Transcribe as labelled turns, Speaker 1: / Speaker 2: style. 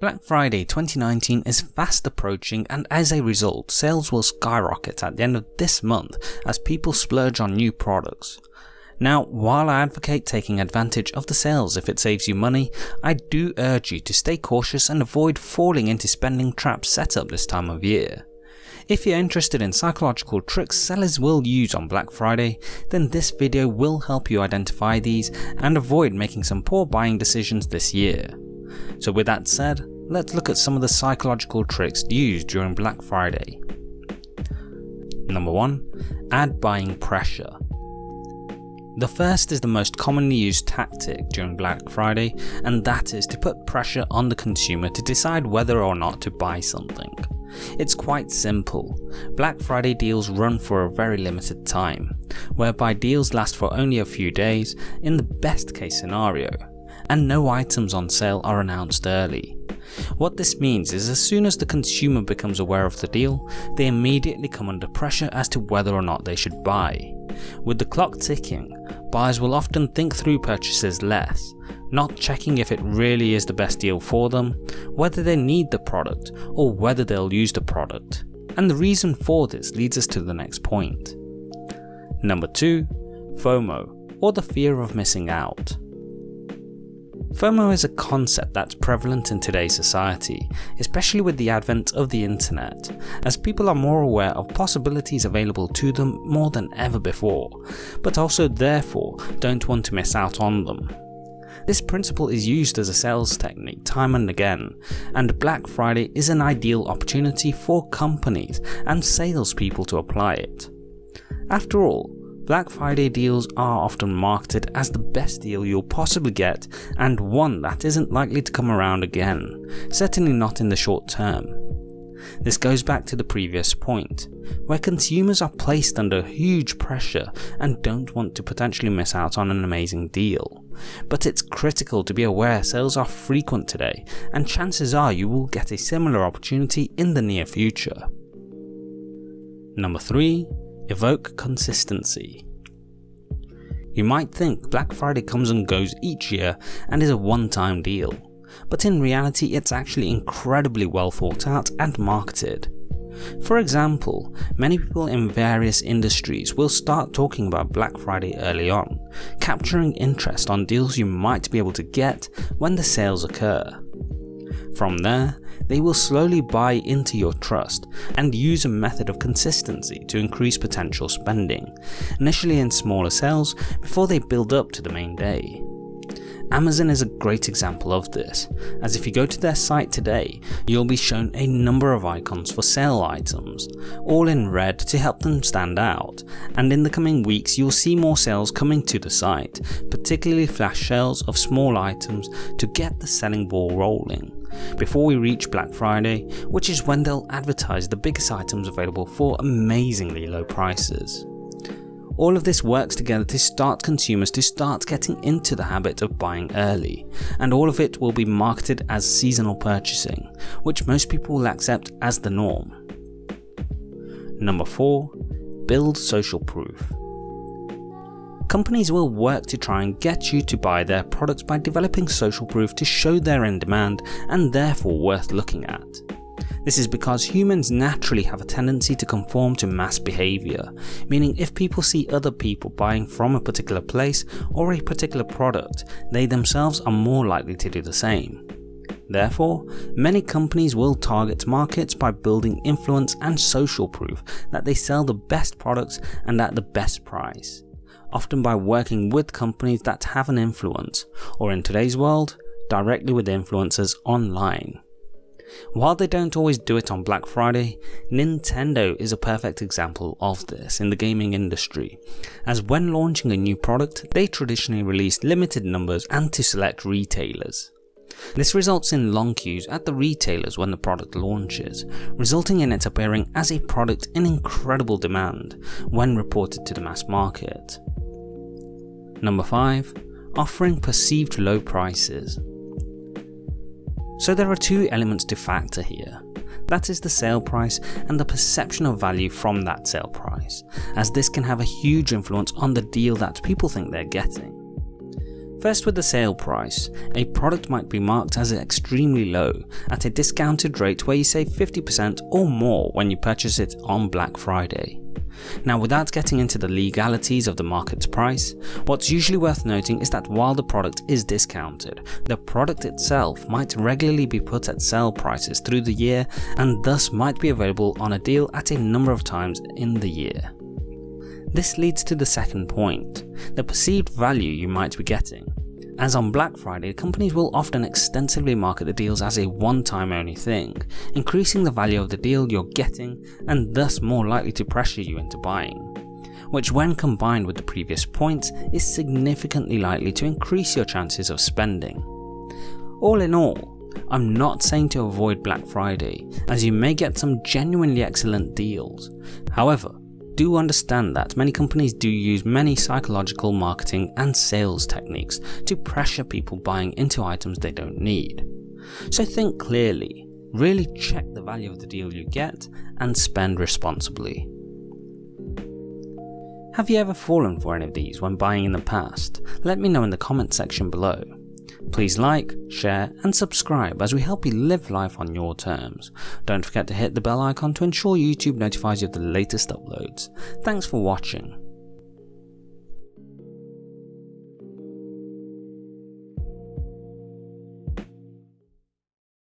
Speaker 1: Black Friday 2019 is fast approaching and as a result sales will skyrocket at the end of this month as people splurge on new products. Now while I advocate taking advantage of the sales if it saves you money, I do urge you to stay cautious and avoid falling into spending traps set up this time of year. If you're interested in psychological tricks sellers will use on Black Friday, then this video will help you identify these and avoid making some poor buying decisions this year. So with that said, let's look at some of the psychological tricks used during Black Friday. Number 1. Add buying pressure. The first is the most commonly used tactic during Black Friday and that is to put pressure on the consumer to decide whether or not to buy something. It's quite simple. Black Friday deals run for a very limited time, whereby deals last for only a few days in the best case scenario, and no items on sale are announced early. What this means is as soon as the consumer becomes aware of the deal, they immediately come under pressure as to whether or not they should buy. With the clock ticking, buyers will often think through purchases less, not checking if it really is the best deal for them, whether they need the product, or whether they'll use the product. And the reason for this leads us to the next point. Number 2. FOMO, or the fear of missing out. FOMO is a concept that's prevalent in today's society, especially with the advent of the internet, as people are more aware of possibilities available to them more than ever before, but also therefore don't want to miss out on them. This principle is used as a sales technique time and again, and Black Friday is an ideal opportunity for companies and salespeople to apply it. After all, Black Friday deals are often marketed as the best deal you'll possibly get and one that isn't likely to come around again, certainly not in the short term. This goes back to the previous point, where consumers are placed under huge pressure and don't want to potentially miss out on an amazing deal. But it's critical to be aware sales are frequent today and chances are you will get a similar opportunity in the near future. Number 3 Evoke consistency. You might think Black Friday comes and goes each year and is a one-time deal, but in reality it's actually incredibly well thought out and marketed. For example, many people in various industries will start talking about Black Friday early on, capturing interest on deals you might be able to get when the sales occur. From there, they will slowly buy into your trust and use a method of consistency to increase potential spending, initially in smaller sales before they build up to the main day. Amazon is a great example of this, as if you go to their site today, you'll be shown a number of icons for sale items, all in red to help them stand out, and in the coming weeks you'll see more sales coming to the site, particularly flash sales of small items to get the selling ball rolling before we reach Black Friday, which is when they'll advertise the biggest items available for amazingly low prices. All of this works together to start consumers to start getting into the habit of buying early, and all of it will be marketed as seasonal purchasing, which most people will accept as the norm. Number 4. Build social proof. Companies will work to try and get you to buy their products by developing social proof to show they're in demand and therefore worth looking at. This is because humans naturally have a tendency to conform to mass behaviour, meaning if people see other people buying from a particular place or a particular product, they themselves are more likely to do the same. Therefore, many companies will target markets by building influence and social proof that they sell the best products and at the best price often by working with companies that have an influence, or in today's world, directly with influencers online. While they don't always do it on Black Friday, Nintendo is a perfect example of this in the gaming industry, as when launching a new product, they traditionally release limited numbers and to select retailers. This results in long queues at the retailers when the product launches, resulting in it appearing as a product in incredible demand when reported to the mass market. Number 5. Offering perceived low prices. So there are two elements to factor here. That is the sale price and the perception of value from that sale price, as this can have a huge influence on the deal that people think they're getting. First with the sale price, a product might be marked as extremely low at a discounted rate where you save 50% or more when you purchase it on Black Friday. Now without getting into the legalities of the market's price, what's usually worth noting is that while the product is discounted, the product itself might regularly be put at sale prices through the year and thus might be available on a deal at a number of times in the year. This leads to the second point, the perceived value you might be getting. As on Black Friday, companies will often extensively market the deals as a one-time only thing, increasing the value of the deal you're getting and thus more likely to pressure you into buying, which when combined with the previous points is significantly likely to increase your chances of spending. All in all, I'm not saying to avoid Black Friday, as you may get some genuinely excellent deals. However, do understand that many companies do use many psychological marketing and sales techniques to pressure people buying into items they don't need. So think clearly, really check the value of the deal you get and spend responsibly. Have you ever fallen for any of these when buying in the past? Let me know in the comment section below. Please like, share and subscribe as we help you live life on your terms. Don't forget to hit the bell icon to ensure YouTube notifies you of the latest uploads. Thanks for watching.